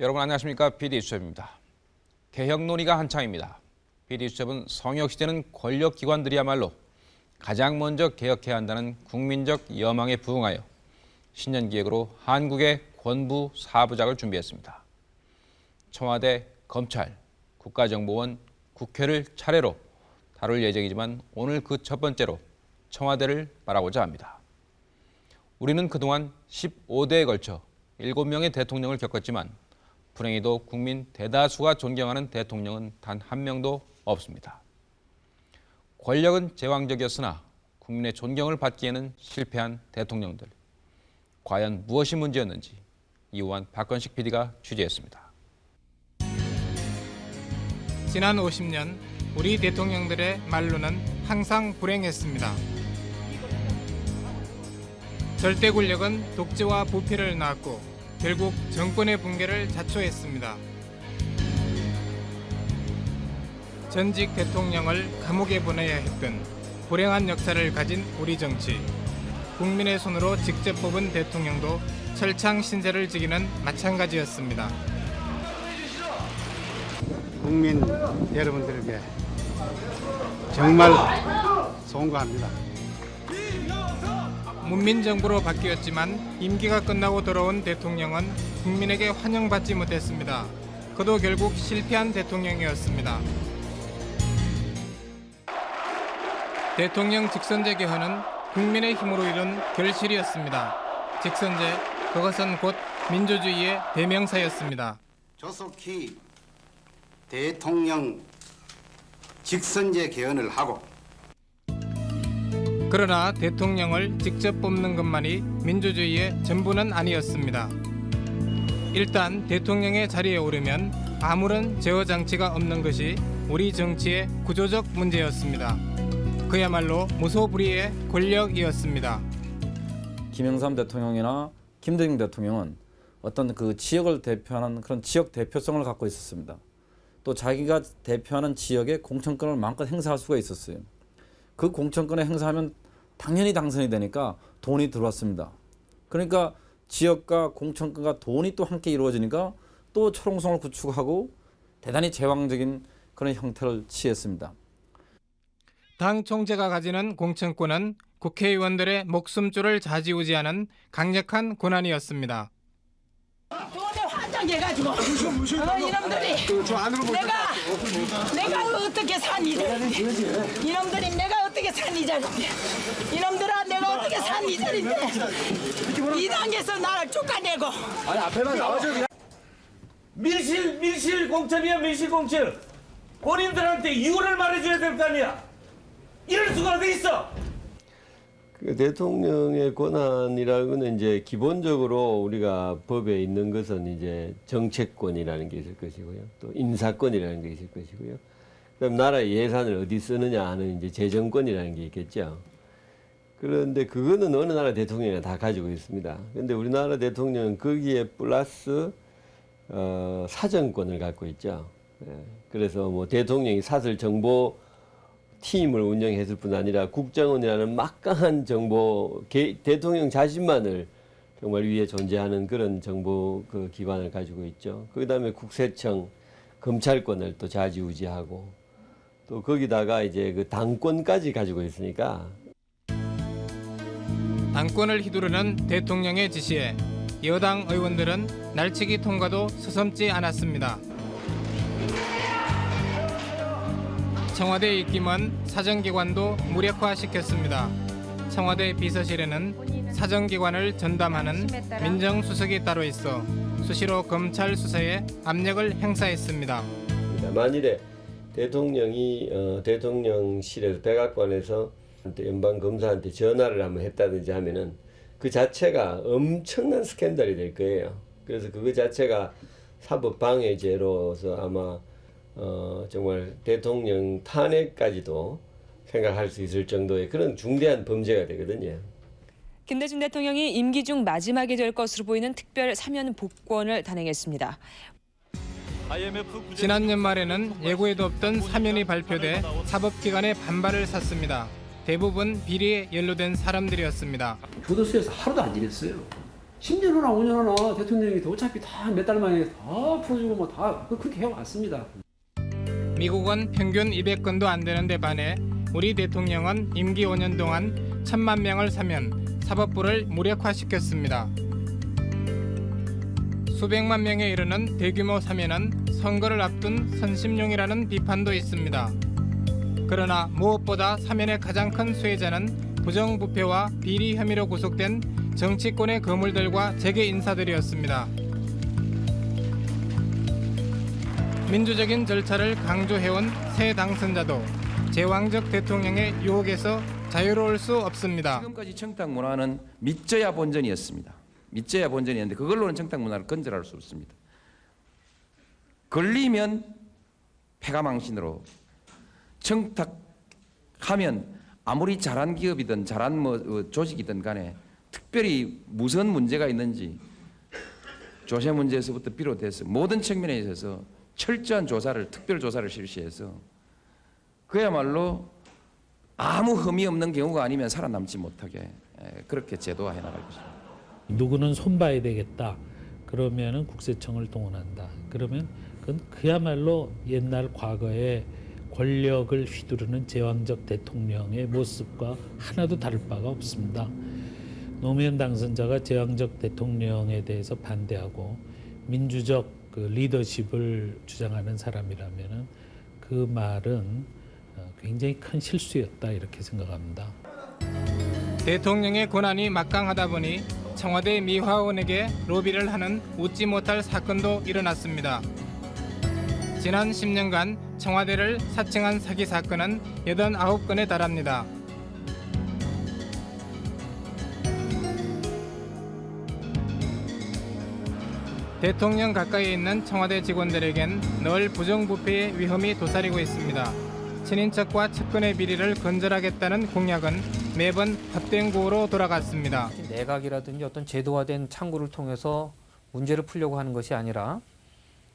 여러분 안녕하십니까? PD수첩입니다. 개혁 논의가 한창입니다. PD수첩은 성역시대는 권력기관들이야말로 가장 먼저 개혁해야 한다는 국민적 여망에 부응하여 신년기획으로 한국의 권부 사부작을 준비했습니다. 청와대, 검찰, 국가정보원, 국회를 차례로 다룰 예정이지만 오늘 그 첫 번째로 청와대를 말하고자 합니다. 우리는 그동안 15대에 걸쳐 7명의 대통령을 겪었지만 불행히도 국민 대다수가 존경하는 대통령은 단 한 명도 없습니다. 권력은 제왕적이었으나 국민의 존경을 받기에는 실패한 대통령들. 과연 무엇이 문제였는지 이호환 박건식 PD가 취재했습니다. 지난 50년 우리 대통령들의 말로는 항상 불행했습니다. 절대 권력은 독재와 부패를 낳았고 결국 정권의 붕괴를 자초했습니다. 전직 대통령을 감옥에 보내야 했던 불행한 역사를 가진 우리 정치. 국민의 손으로 직접 뽑은 대통령도 철창 신세를 지기는 마찬가지였습니다. 국민 여러분들에게 정말 송구합니다. 문민정부로 바뀌었지만 임기가 끝나고 돌아온 대통령은 국민에게 환영받지 못했습니다. 그도 결국 실패한 대통령이었습니다. 대통령 직선제 개헌은 국민의 힘으로 이룬 결실이었습니다. 직선제, 그것은 곧 민주주의의 대명사였습니다. 조속히 대통령 직선제 개헌을 하고 그러나 대통령을 직접 뽑는 것만이 민주주의의 전부는 아니었습니다. 일단 대통령의 자리에 오르면 아무런 제어 장치가 없는 것이 우리 정치의 구조적 문제였습니다. 그야말로 무소불위의 권력이었습니다. 김영삼 대통령이나 김대중 대통령은 어떤 그 지역을 대표하는 그런 지역 대표성을 갖고 있었습니다. 또 자기가 대표하는 지역의 공천권을 마음껏 행사할 수가 있었어요. 그 공천권을 행사하면 당연히 당선이 되니까 돈이 들어왔습니다. 그러니까 지역과 공천권과 돈이 또 함께 이루어지니까 또 초롱성을 구축하고 대단히 제왕적인 그런 형태를 취했습니다. 당 총재가 가지는 공천권은 국회의원들의 목숨줄을 좌지우지하는 강력한 권한이었습니다. 환장해가지고 어, 이놈들이 내가 내가 어떻게 산이 이놈들이 내가 어떻게 산 이 자리인데? 이놈들아 내가 어떻게 산 이 자리인데? 이 당에서 나를 쫓아내고. 밀실 밀실 공천이야 밀실 공천. 본인들한테 이유를 말해줘야 될 거 아니야. 이럴 수가 어디 있어? 그 대통령의 권한이라는 것은 이제 기본적으로 우리가 법에 있는 것은 이제 정책권이라는 게 있을 것이고요. 또 인사권이라는 게 있을 것이고요. 그다음 나라의 예산을 어디 쓰느냐 하는 이제 재정권이라는 게 있겠죠. 그런데 그거는 어느 나라 대통령이나 다 가지고 있습니다. 근데 우리나라 대통령은 거기에 플러스 어, 사정권을 갖고 있죠. 예. 그래서 뭐 대통령이 사설 정보 팀을 운영했을 뿐 아니라 국정원이라는 막강한 정보 개, 대통령 자신만을 정말 위에 존재하는 그런 정보 그 기관을 가지고 있죠. 그 다음에 국세청 검찰권을 또 좌지우지하고 또 거기다가 이제 그 당권까지 가지고 있으니까 당권을 휘두르는 대통령의 지시에 여당 의원들은 날치기 통과도 서슴지 않았습니다. 청와대 입김은 사정기관도 무력화시켰습니다. 청와대 비서실에는 사정기관을 전담하는 민정수석이 따로 있어 수시로 검찰 수사에 압력을 행사했습니다. 만일에 대통령이 어, 대통령실에서 백악관에서 연방 검사한테 전화를 한번 했다든지 하면은 그 자체가 엄청난 스캔들이 될 거예요. 그래서 그거 자체가 사법 방해죄로서 아마 어, 정말 대통령 탄핵까지도 생각할 수 있을 정도의 그런 중대한 범죄가 되거든요. 김대중 대통령이 임기 중 마지막이 될 것으로 보이는 특별 사면 복권을 단행했습니다. 지난 연말에는 예고에도 없던 사면이 발표돼 사법기관의 반발을 샀습니다. 대부분 비리에 연루된 사람들이었습니다. 교도소에서 하루도 안 지냈어요. 10년 후나 5년 후나 대통령이 어차피 다 몇 달 만에 다 풀어주고 뭐 다 그렇게 해왔습니다. 미국은 평균 200건도 안 되는데 반해 우리 대통령은 임기 5년 동안 천만 명을 사면 사법부를 무력화시켰습니다. 수백만 명에 이르는 대규모 사면은 선거를 앞둔 선심용이라는 비판도 있습니다. 그러나 무엇보다 사면의 가장 큰 수혜자는 부정부패와 비리 혐의로 구속된 정치권의 거물들과 재계 인사들이었습니다. 민주적인 절차를 강조해온 새 당선자도 제왕적 대통령의 유혹에서 자유로울 수 없습니다. 지금까지 청탁 문화는 믿져야 본전이었습니다. 믿져야 본전이었는데 그걸로는 청탁 문화를 건절할 수 없습니다. 걸리면 패가망신으로 청탁하면 아무리 잘한 기업이든 잘한 뭐 어, 조직이든 간에 특별히 무슨 문제가 있는지 조세 문제에서부터 비롯해서 모든 측면에 있어서 철저한 조사를 특별 조사를 실시해서 그야말로 아무 흠이 없는 경우가 아니면 살아남지 못하게 에, 그렇게 제도화해 나갈 것입니다. 누구는 손봐야 되겠다. 그러면은 국세청을 동원한다. 그러면 그건 그야말로 옛날 과거에 권력을 휘두르는 제왕적 대통령의 모습과 하나도 다를 바가 없습니다. 노무현 당선자가 제왕적 대통령에 대해서 반대하고 민주적 그 리더십을 주장하는 사람이라면은 그 말은 어, 굉장히 큰 실수였다 이렇게 생각합니다. 대통령의 권한이 막강하다 보니 청와대 미화원에게 로비를 하는 웃지 못할 사건도 일어났습니다. 지난 10년간 청와대를 사칭한 사기 사건은 89건에 달합니다. 대통령 가까이에 있는 청와대 직원들에겐 늘 부정부패의 위험이 도사리고 있습니다. 친인척과 측근의 비리를 건절하겠다는 공약은 매번 헛된 구호로 돌아갔습니다. 내각이라든지 어떤 제도화된 창구를 통해서 문제를 풀려고 하는 것이 아니라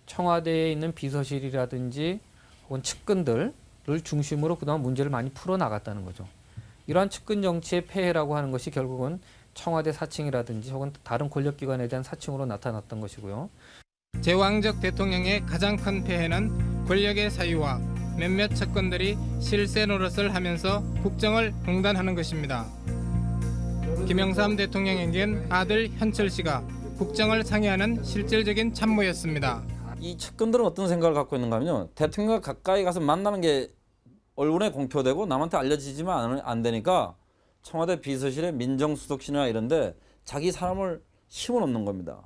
청와대에 있는 비서실이라든지 혹은 측근들을 중심으로 그동안 문제를 많이 풀어나갔다는 거죠. 이러한 측근 정치의 폐해라고 하는 것이 결국은 청와대 사칭이라든지 혹은 다른 권력기관에 대한 사칭으로 나타났던 것이고요. 제왕적 대통령의 가장 큰 폐해는 권력의 사유와 몇몇 측근들이 실세 노릇을 하면서 국정을 공단하는 것입니다. 김영삼 대통령에겐 아들 현철 씨가 국정을 상의하는 실질적인 참모였습니다. 이 측근들은 어떤 생각을 갖고 있는가 하면요. 대통령과 가까이 가서 만나는 게 언론에 공표되고 남한테 알려지지만 안- 안 되니까 청와대 비서실에 민정수석실이나 이런데 자기 사람을 심어놓는 겁니다.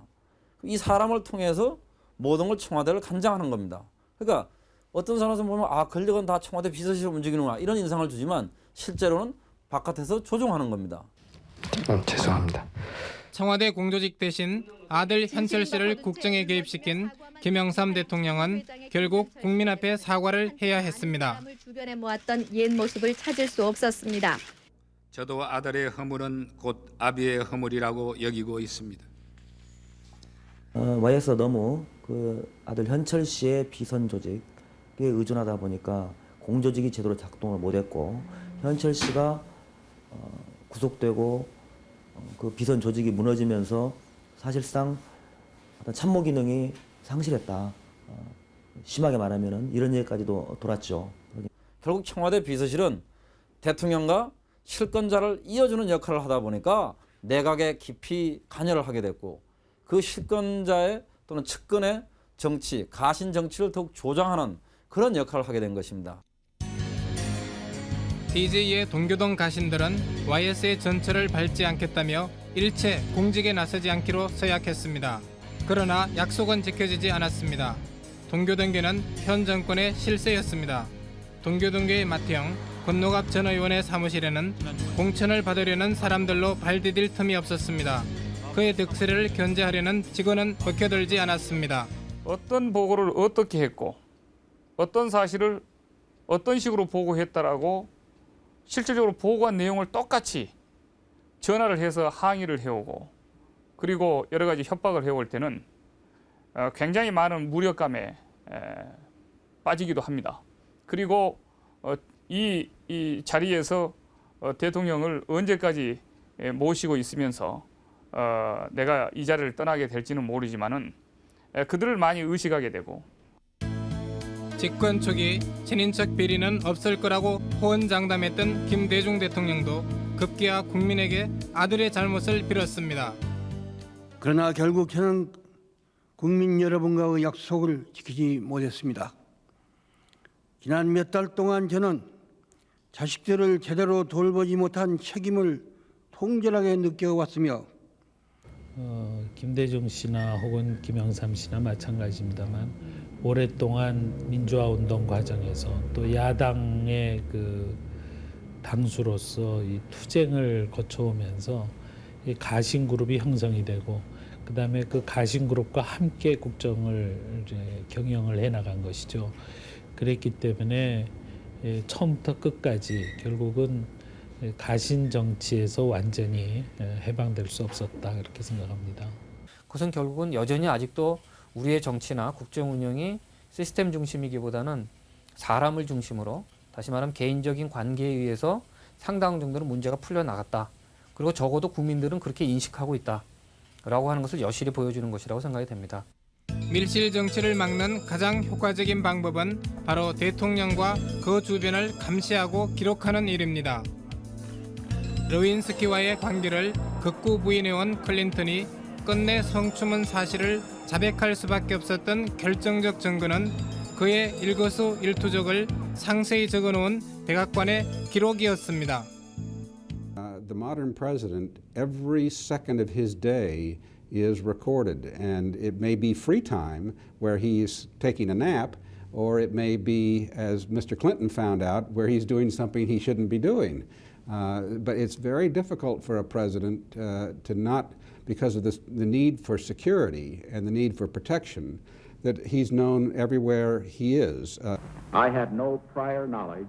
이 사람을 통해서 모든 걸 청와대를 간장하는 겁니다. 그러니까 어떤 사람에서 보면 아 권력은 다 청와대 비서실을 움직이는구나 이런 인상을 주지만 실제로는 바깥에서 조종하는 겁니다. 죄송합니다. 청와대 공조직 대신 아들 현철 씨를 국정에 개입시킨 김영삼 대통령은 결국 국민 앞에 사과를 해야 했습니다. 주변에 모았던 옛 모습을 찾을 수 없었습니다. 저도 아들의 허물은 곧 아비의 허물이라고 여기고 있습니다. 어, YS가 너무 그 아들 현철 씨의 비선 조직에 의존하다 보니까 공조직이 제대로 작동을 못했고 현철 씨가 어, 구속되고 어, 그 비선 조직이 무너지면서 사실상 어떤 참모 기능이 상실했다. 어, 심하게 말하면은 이런 얘기까지도 돌았죠. 결국 청와대 비서실은 대통령과 실권자를 이어주는 역할을 하다 보니까 내각에 깊이 관여를 하게 됐고 그 실권자의 또는 측근의 정치, 가신 정치를 더욱 조장하는 그런 역할을 하게 된 것입니다. DJ의 동교동 가신들은 YS의 전철을 밟지 않겠다며 일체 공직에 나서지 않기로 서약했습니다. 그러나 약속은 지켜지지 않았습니다. 동교동계는 현 정권의 실세였습니다. 동교동계의 마태형, 건노갑 전 의원의 사무실에는 공천을 받으려는 사람들로 발디딜 틈이 없었습니다. 그의 득세를 견제하려는 직원은 벗겨들지 않았습니다. 어떤 보고를 어떻게 했고 어떤 사실을 어떤 식으로 보고했다라고 실질적으로 보고한 내용을 똑같이 전화를 해서 항의를 해오고 그리고 여러 가지 협박을 해올 때는 어, 굉장히 많은 무력감에 에, 빠지기도 합니다. 그리고 어, 이, 이 자리에서 어, 대통령을 언제까지 에, 모시고 있으면서 어, 내가 이 자리를 떠나게 될지는 모르지만은 에, 그들을 많이 의식하게 되고 집권 초기 친인척 비리는 없을 거라고 호언장담했던 김대중 대통령도 급기야 국민에게 아들의 잘못을 빌었습니다. 그러나 결국 저는 국민 여러분과의 약속을 지키지 못했습니다. 지난 몇 달 동안 저는 자식들을 제대로 돌보지 못한 책임을 통절하게 느껴왔으며 어, 김대중 씨나 혹은 김영삼 씨나 마찬가지입니다만 오랫동안 민주화 운동 과정에서 또 야당의 그 당수로서 이 투쟁을 거쳐오면서 이 가신 그룹이 형성이 되고 그다음에 그 가신 그룹과 함께 국정을 이제 경영을 해 나간 것이죠. 그랬기 때문에 예, 처음부터 끝까지 결국은 예, 가신 정치에서 완전히 예, 해방될 수 없었다 그렇게 생각합니다. 그것은 결국은 여전히 아직도 우리의 정치나 국정 운영이 시스템 중심이기보다는 사람을 중심으로 다시 말하면 개인적인 관계에 의해서 상당 정도는 문제가 풀려 나갔다. 그리고 적어도 국민들은 그렇게 인식하고 있다. 라고 하는 것을 여실히 보여주는 것이라고 생각이 됩니다. 밀실 정치를 막는 가장 효과적인 방법은 바로 대통령과 그 주변을 감시하고 기록하는 일입니다. 레윈스키와의 관계를 극구 부인해온 클린턴이 끝내 성추문 사실을 자백할 수밖에 없었던 결정적 증거는 그의 일거수 일투족을 상세히 적어놓은 백악관의 기록이었습니다. Uh, the modern president, every second of his day is recorded, and it may be free time where he's taking a nap, or it may be, as Mr. Clinton found out, where he's doing something he shouldn't be doing. Uh, but it's very difficult for a president uh, to not, because of this, the need for security and the need for protection, that he's known everywhere he is. Uh, I had no prior knowledge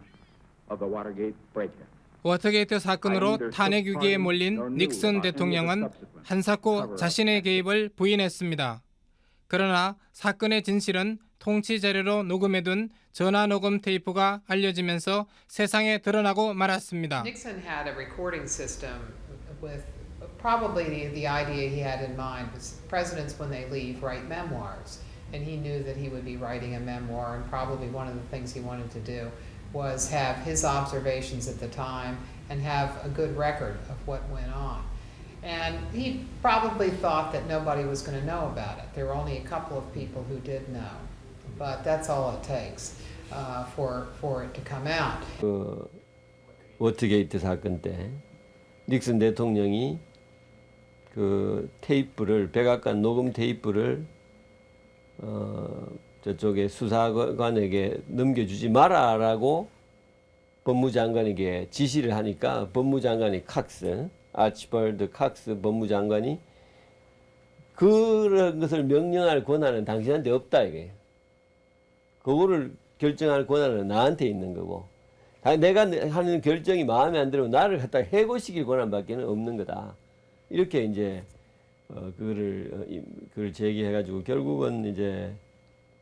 of the Watergate break-in. 워터게이트 사건으로 탄핵 위기에 몰린 닉슨 대통령은 한사코 자신의 개입을 부인했습니다. 그러나 사건의 진실은 통치 자료로 녹음해둔 전화 녹음 테이프가 알려지면서 세상에 드러나고 말았습니다. Nixon had a recording system with probably the, the idea he had in mind was presidents when they leave write memoirs and he knew that he would be writing a memoir and probably one of the things he wanted to do was have his observations at the time and have a good record of what went on. And he probably thought that nobody was going to know about it. There were only a couple of people who did know. But that's all it takes uh, for, for it to come out. 그 워터게이트 사건 때 닉슨 대통령이 그 테이프를 백악관 녹음 테이프를 어 저쪽에 수사관에게 넘겨주지 마라라고 법무장관에게 지시를 하니까 법무장관이 칵스 아치벌드 칵스 법무장관이 그런 것을 명령할 권한은 당신한테 없다 이게. 그거를 결정할 권한은 나한테 있는 거고. 내가 하는 결정이 마음에 안 들면 나를 갖다 해고시킬 권한밖에 는 없는 거다. 이렇게 이제 어, 그거를 어, 그걸 제기해 가지고 결국은 이제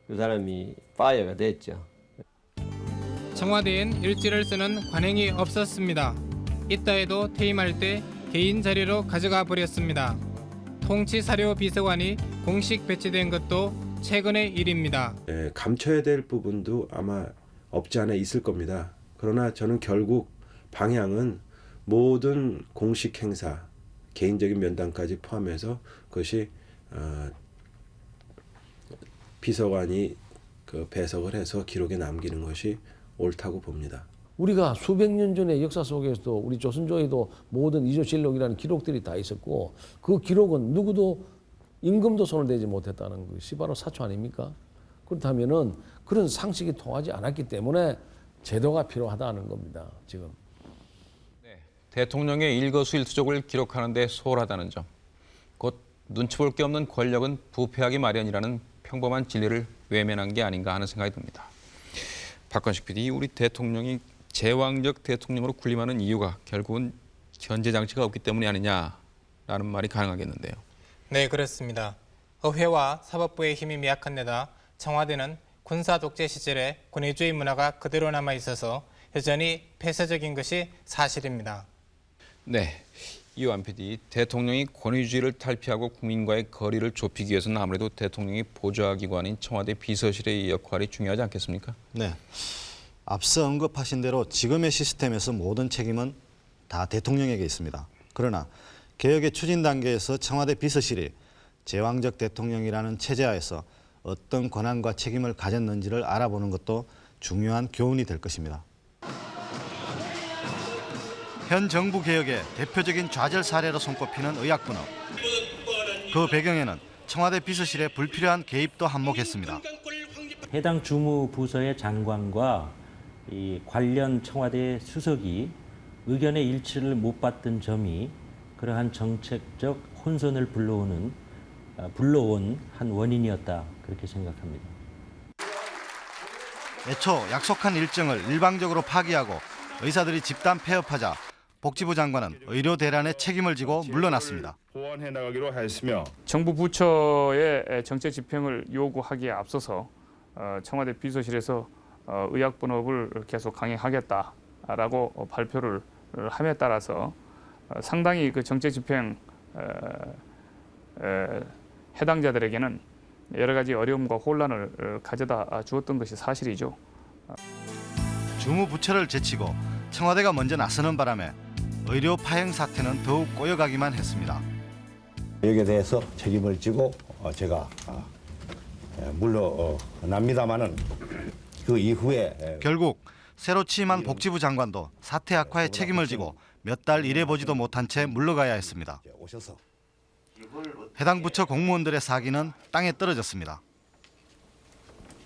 그 사람이 파이어가 됐죠. 청와대엔 일지를 쓰는 관행이 없었습니다. 있다 해도 퇴임할 때 개인 자료로 가져가 버렸습니다. 통치사료 비서관이 공식 배치된 것도 최근의 일입니다. 예, 감춰야 될 부분도 아마 없지 않아 있을 겁니다. 그러나 저는 결국 방향은 모든 공식 행사, 개인적인 면담까지 포함해서 그것이 어, 비서관이 그 배석을 해서 기록에 남기는 것이 옳다고 봅니다. 우리가 수백 년 전의 역사 속에서도 우리 조선조에도 모든 이조실록이라는 기록들이 다 있었고 그 기록은 누구도 임금도 손을 대지 못했다는 것이 바로 사초 아닙니까? 그렇다면은 그런 상식이 통하지 않았기 때문에 제도가 필요하다는 겁니다. 지금. 대통령의 일거수일투족을 기록하는 데 소홀하다는 점. 곧 눈치 볼 게 없는 권력은 부패하기 마련이라는 평범한 진리를 외면한 게 아닌가 하는 생각이 듭니다. 박건식 PD, 우리 대통령이 제왕적 대통령으로 군림하는 이유가 결국은 현재 장치가 없기 때문이 아니냐라는 말이 가능하겠는데요. 네, 그렇습니다. 의회와 사법부의 힘이 미약한 데다 청와대는 군사 독재 시절에 군의주의 문화가 그대로 남아 있어서 여전히 폐쇄적인 것이 사실입니다. 네, 이완 PD, 대통령이 권위주의를 탈피하고 국민과의 거리를 좁히기 위해서는 아무래도 대통령이 보좌기관인 청와대 비서실의 역할이 중요하지 않겠습니까? 네. 앞서 언급하신 대로 지금의 시스템에서 모든 책임은 다 대통령에게 있습니다. 그러나 개혁의 추진 단계에서 청와대 비서실이 제왕적 대통령이라는 체제하에서 어떤 권한과 책임을 가졌는지를 알아보는 것도 중요한 교훈이 될 것입니다. 현 정부 개혁의 대표적인 좌절 사례로 손꼽히는 의약분업. 그 배경에는 청와대 비서실의 불필요한 개입도 한몫했습니다. 해당 주무 부서의 장관과 이 관련 청와대 수석이 의견의 일치를 못 봤던 점이 그러한 정책적 혼선을 불러오는 아, 불러온 한 원인이었다 그렇게 생각합니다. 애초 약속한 일정을 일방적으로 파기하고 의사들이 집단 폐업하자 복지부 장관은 의료 대란의 책임을 지고 물러났습니다. 보완해 나가기로 하였으며 정부 부처의 정책 집행을 요구하기에 앞서서 어, 청와대 비서실에서 어, 의약 분업을 계속 강행하겠다라고 발표를 함에 따라서 어, 상당히 그 정책 집행 해당자들에게는 여러 가지 어려움과 혼란을 가져다 주었던 것이 사실이죠. 주무 부처를 제치고 청와대가 먼저 나서는 바람에 의료 파행 사태는 더욱 꼬여가기만 했습니다. 여기에 대해서 책임을 지고 어, 제가 아, 예, 물러납니다마는 그 이후에 결국 새로 취임한 복지부 장관도 사태 악화에 책임을 지고 몇 달 일해보지도 못한 채 물러가야 했습니다. 해당 부처 공무원들의 사기는 땅에 떨어졌습니다.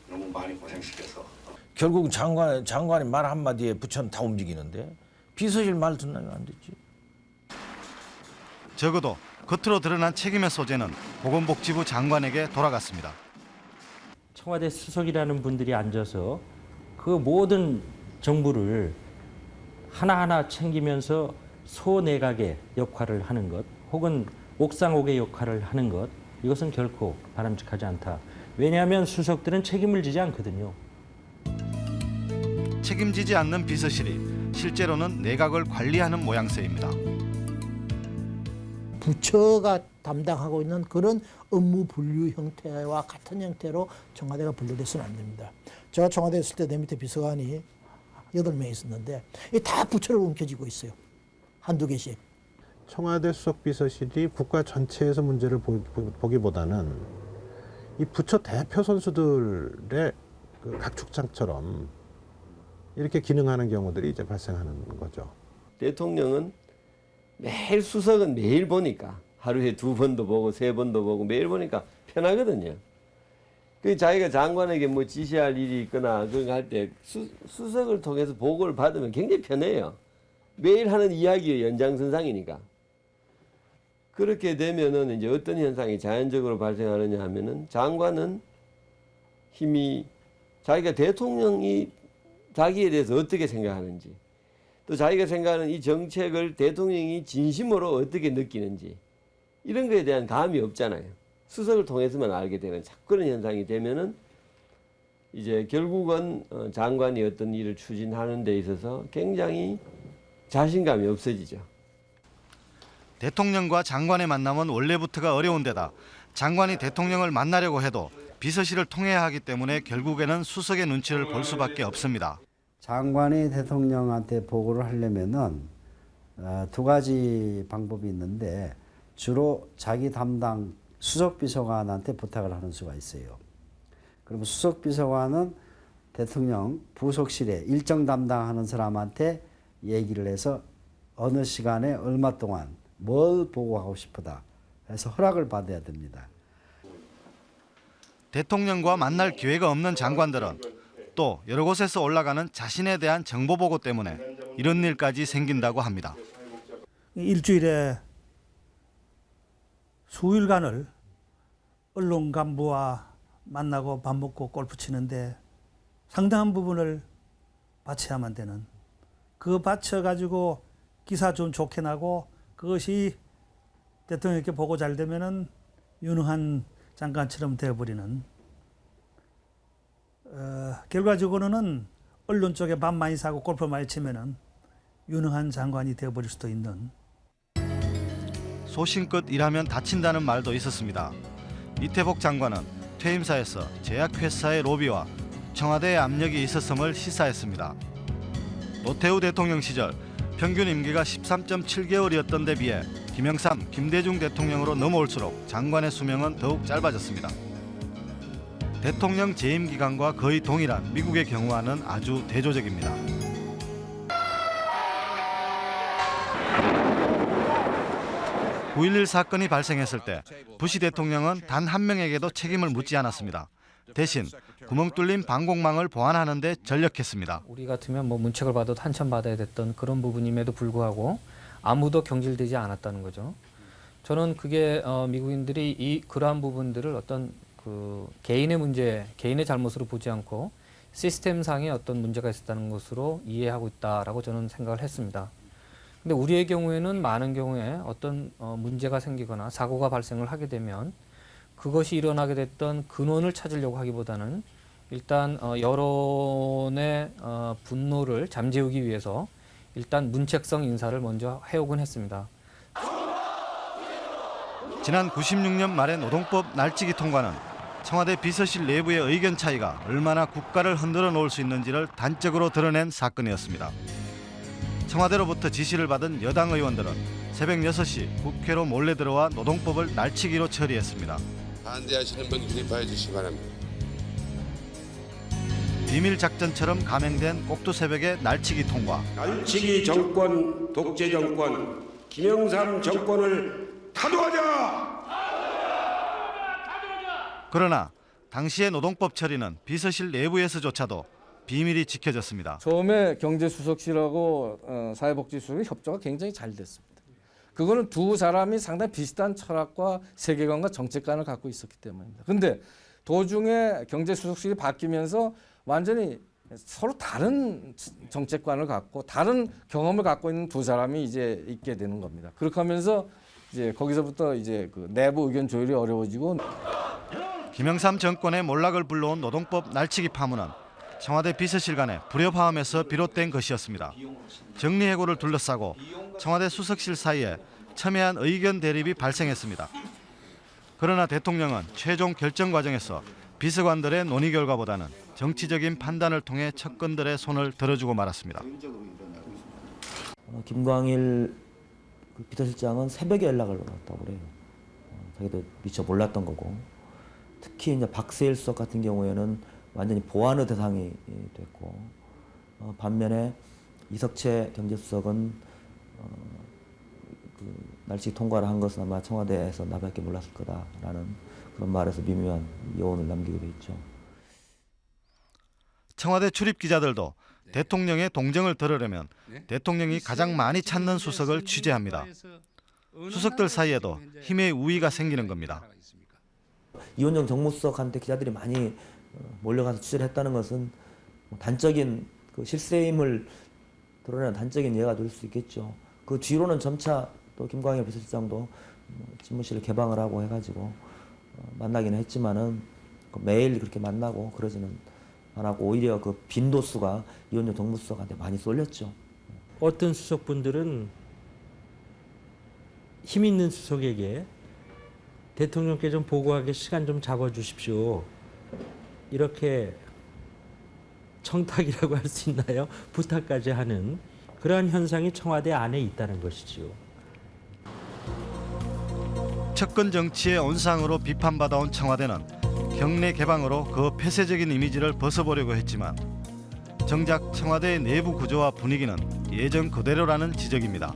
너무 많이 고생시켜서 결국 장관 장관이 말 한마디에 부처는 다 움직이는데 비서실 말 듣나요 안 듣지. 적어도 겉으로 드러난 책임의 소재는 보건복지부 장관에게 돌아갔습니다. 청와대 수석이라는 분들이 앉아서 그 모든 정부를 하나하나 챙기면서 소내각의 역할을 하는 것 혹은 옥상옥의 역할을 하는 것 이것은 결코 바람직하지 않다. 왜냐하면 수석들은 책임을 지지 않거든요. 책임지지 않는 비서실이 실제로는 내각을 관리하는 모양새입니다. 부처가 담당하고 있는 그런 업무 분류 형태와 같은 형태로 청와대가 분류돼서는 안 됩니다. 제가 청와대에 있을 때 내 밑에 비서관이 여덟 명 있었는데 이다 부처를 움켜쥐고 있어요. 한두 개씩. 청와대 수석 비서실이 국가 전체에서 문제를 보, 보기보다는 이 부처 대표 선수들의 그 각축장처럼 이렇게 기능하는 경우들이 이제 발생하는 거죠. 대통령은 매일 수석은 매일 보니까 하루에 두 번도 보고 세 번도 보고 매일 보니까 편하거든요. 그 자기가 장관에게 뭐 지시할 일이 있거나 그런 할때 수석을 통해서 보고를 받으면 굉장히 편해요. 매일 하는 이야기의 연장선상이니까. 그렇게 되면은 이제 어떤 현상이 자연적으로 발생하느냐 하면은 장관은 힘이 자기가 대통령이 자기에 대해서 어떻게 생각하는지 또 자기가 생각하는 이 정책을 대통령이 진심으로 어떻게 느끼는지 이런 거에 대한 감이 없잖아요. 수석을 통해서만 알게 되는 자꾸 그런 현상이 되면은 이제 결국은 어, 장관이 어떤 일을 추진하는 데 있어서 굉장히 자신감이 없어지죠. 대통령과 장관의 만남은 원래부터가 어려운 데다 장관이 대통령을 만나려고 해도 비서실을 통해야 하기 때문에 결국에는 수석의 눈치를 볼 수밖에 없습니다. 장관이 대통령한테 보고를 하려면은 어, 두 가지 방법이 있는데 주로 자기 담당 수석 비서관한테 부탁을 하는 수가 있어요. 그러면 수석 비서관은 대통령 부속실에 일정 담당하는 사람한테 얘기를 해서 어느 시간에 얼마 동안 뭘 보고하고 싶다 해서 허락을 받아야 됩니다. 대통령과 만날 기회가 없는 장관들은 또 여러 곳에서 올라가는 자신에 대한 정보 보고 때문에 이런 일까지 생긴다고 합니다. 일주일에 수일간을 언론 간부와 만나고 밥 먹고 골프 치는데 상당한 부분을 바쳐야만 되는 그 바쳐가지고 기사 좀 좋게 나고 그것이 대통령께 보고 잘 되면은 유능한 장관처럼 되어버리는 어, 결과적으로는 언론 쪽에 밥 많이 사고 골프 많이 치면은 유능한 장관이 되어버릴 수도 있는 소신껏 일하면 다친다는 말도 있었습니다. 이태복 장관은 퇴임사에서 제약회사의 로비와 청와대의 압력이 있었음을 시사했습니다. 노태우 대통령 시절 평균 임기가 13.7개월이었던 데 비해 김영삼, 김대중 대통령으로 넘어올수록 장관의 수명은 더욱 짧아졌습니다. 대통령 재임 기간과 거의 동일한 미국의 경우와는 아주 대조적입니다. (9.11) 사건이 발생했을 때 부시 대통령은 단 한 명에게도 책임을 묻지 않았습니다. 대신 구멍 뚫린 방공망을 보완하는 데 전력했습니다. 우리 같으면 뭐 문책을 받아도 한참 받아야 됐던 그런 부분임에도 불구하고 아무도 경질되지 않았다는 거죠. 저는 그게 어, 미국인들이 이 그러한 부분들을 어떤 그 개인의 문제, 개인의 잘못으로 보지 않고 시스템상의 어떤 문제가 있었다는 것으로 이해하고 있다라고 저는 생각을 했습니다. 근데 우리의 경우에는 많은 경우에 어떤 어, 문제가 생기거나 사고가 발생을 하게 되면 그것이 일어나게 됐던 근원을 찾으려고 하기보다는 일단 어, 여론의 어, 분노를 잠재우기 위해서 일단 문책성 인사를 먼저 해오곤 했습니다. 지난 96년 말의 노동법 날치기 통과는 청와대 비서실 내부의 의견 차이가 얼마나 국가를 흔들어 놓을 수 있는지를 단적으로 드러낸 사건이었습니다. 청와대로부터 지시를 받은 여당 의원들은 새벽 6시 국회로 몰래 들어와 노동법을 날치기로 처리했습니다. 반대하시는 분 기립하여 주시기 바랍니다. 비밀 작전처럼 감행된 꼭두 새벽의 날치기 통과. 날치기 정권, 독재 정권, 김영삼 정권을 타도하자! 그러나 당시의 노동법 처리는 비서실 내부에서조차도 비밀이 지켜졌습니다. 처음에 경제수석실하고 어, 사회복지수석의 협조가 굉장히 잘 됐습니다. 그거는 두 사람이 상당히 비슷한 철학과 세계관과 정책관을 갖고 있었기 때문입니다. 근데 도중에 경제수석실이 바뀌면서 완전히 서로 다른 정책관을 갖고 다른 경험을 갖고 있는 두 사람이 이제 있게 되는 겁니다. 그렇게 하면서 이제 거기서부터 이제 그 내부 의견 조율이 어려워지고 김영삼 정권의 몰락을 불러온 노동법 날치기 파문은 청와대 비서실 간의 불협화음에서 비롯된 것이었습니다. 정리해고를 둘러싸고 청와대 수석실 사이에 첨예한 의견 대립이 발생했습니다. 그러나 대통령은 최종 결정 과정에서 비서관들의 논의 결과보다는 정치적인 판단을 통해 측근들의 손을 들어주고 말았습니다. 어, 김광일 그 비서실장은 새벽에 연락을 왔다고 그래요. 어, 자기도 미처 몰랐던 거고. 특히 이제 박세일 수석 같은 경우에는 완전히 보완의 대상이 됐고 어, 반면에 이석채 경제수석은 어, 그 날씨 통과를 한 것은 아마 청와대에서 나밖에 몰랐을 거다라는 그런 말에서 미묘한 여운을 남기게 돼 있죠. 청와대 출입 기자들도 대통령의 동정을 들으려면 대통령이 가장 많이 찾는 수석을 취재합니다. 수석들 사이에도 힘의 우위가 생기는 겁니다. 이원정 정무수석한테 기자들이 많이 어, 몰려가서 취재를 했다는 것은 뭐 단적인 그 실세임을 드러내는 단적인 예가 될 수 있겠죠. 그 뒤로는 점차 또 김광일 비서실장도 뭐 집무실을 개방을 하고 해가지고 어, 만나기는 했지만은 그 매일 그렇게 만나고 그러지는 않았고 오히려 그 빈도수가 이원정 정무수석한테 많이 쏠렸죠. 어떤 수석분들은 힘 있는 수석에게 대통령께 좀 보고하게 시간 좀 잡아주십시오. 이렇게 청탁이라고 할 수 있나요? 부탁까지 하는 그러한 현상이 청와대 안에 있다는 것이지요. 측근 정치의 온상으로 비판받아온 청와대는 경례 개방으로 그 폐쇄적인 이미지를 벗어보려고 했지만 정작 청와대의 내부 구조와 분위기는 예전 그대로라는 지적입니다.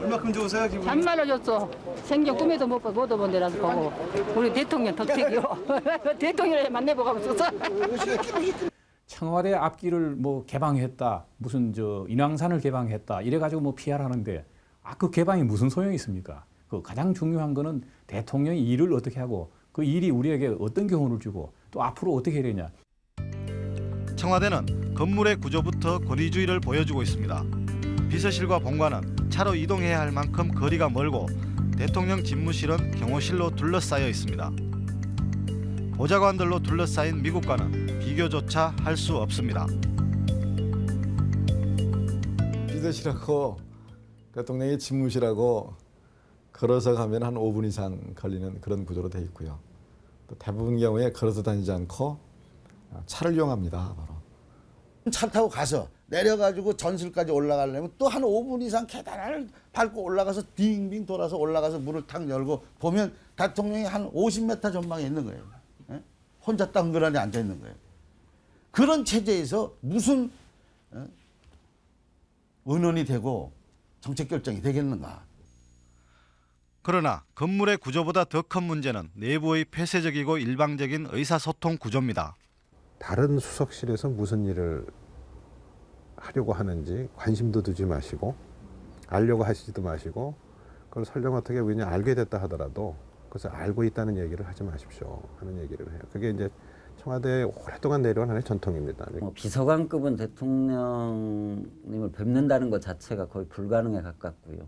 얼마큼 좋으세요 기분? 참말로 줬어. 생전 꿈에도 못, 봐- 못 얻어본 데라서 보고 우리 대통령 덕택이요. 대통령을 만나보고 싶었어. 청와대 앞길을 뭐 개방했다, 무슨 저 인왕산을 개방했다 이래가지고 뭐 피하라는데 아 그 개방이 무슨 소용이 있습니까? 그 가장 중요한 거는 대통령이 일을 어떻게 하고 그 일이 우리에게 어떤 경우를 주고 또 앞으로 어떻게 해야 되냐. 청와대는 건물의 구조부터 권위주의를 보여주고 있습니다. 비서실과 본관은 차로 이동해야 할 만큼 거리가 멀고 대통령 집무실은 경호실로 둘러싸여 있습니다. 보좌관들로 둘러싸인 미국과는 비교조차 할 수 없습니다. 비서실하고 대통령이 집무실하고 걸어서 가면 한 5분 이상 걸리는 그런 구조로 돼 있고요. 또 대부분 경우에 걸어서 다니지 않고 차를 이용합니다. 바로. 차 타고 가서 내려가지고 전실까지 올라가려면 또 한 5분 이상 계단을 밟고 올라가서 빙빙 돌아서 올라가서 문을 탁 열고 보면 대통령이 한 50m 전방에 있는 거예요. 예? 혼자 땅그라니 앉아 있는 거예요. 그런 체제에서 무슨 어? 의논이 되고 정책 결정이 되겠는가? 그러나 건물의 구조보다 더 큰 문제는 내부의 폐쇄적이고 일방적인 의사소통 구조입니다. 다른 수석실에서 무슨 일을 하려고 하는지 관심도 두지 마시고 알려고 하시지도 마시고 그걸 설령 어떻게 그냥 알게 됐다 하더라도 그것을 알고 있다는 얘기를 하지 마십시오 하는 얘기를 해요. 그게 이제 청와대에 오랫동안 내려온 하나의 전통입니다. 뭐 비서관급은 대통령님을 뵙는다는 것 자체가 거의 불가능에 가깝고요.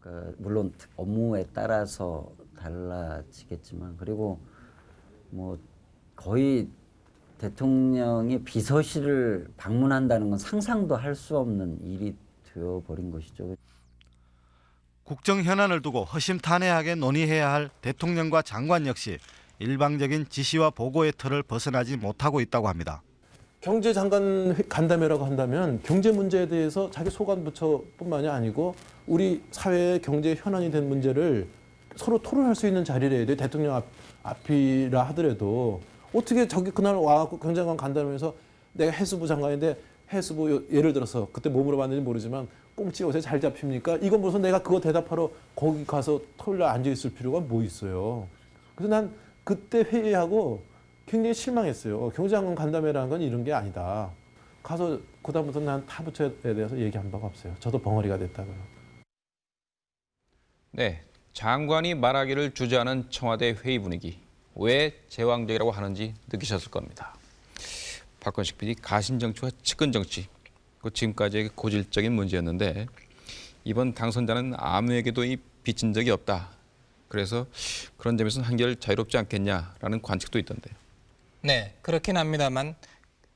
그러니까 물론 업무에 따라서 달라지겠지만 그리고 뭐 거의 대통령이 비서실을 방문한다는 건 상상도 할 수 없는 일이 되어버린 것이죠. 국정 현안을 두고 허심탄회하게 논의해야 할 대통령과 장관 역시 일방적인 지시와 보고의 틀을 벗어나지 못하고 있다고 합니다. 경제장관 간담회라고 한다면 경제 문제에 대해서 자기 소관 부처뿐만이 아니고 우리 사회의 경제 현안이 된 문제를 서로 토론할 수 있는 자리를 해야 돼 대통령 앞, 앞이라 하더라도 어떻게 저기 그날 와갖고 경제장관 간담회에서 내가 해수부 장관인데 해수부 예를 들어서 그때 뭐 물어봤는지 모르지만 꽁치 요새 잘 잡힙니까? 이건 무슨 내가 그거 대답하러 거기 가서 토요일 날 앉아 있을 필요가 뭐 있어요. 그래서 난 그때 회의하고 굉장히 실망했어요. 경제장관 간담회라는 건 이런 게 아니다. 가서 그다음부터 난 타부처에 대해서 얘기한 바가 없어요. 저도 벙어리가 됐다고요. 네, 장관이 말하기를 주저하는 청와대 회의 분위기. 왜 제왕적이라고 하는지 느끼셨을 겁니다. 박건식 PD 가신정치와 측근정치. 그 지금까지의 고질적인 문제였는데 이번 당선자는 아무에게도 이 빚진 적이 없다. 그래서 그런 점에서는 한결 자유롭지 않겠냐라는 관측도 있던데요. 네, 그렇긴 합니다만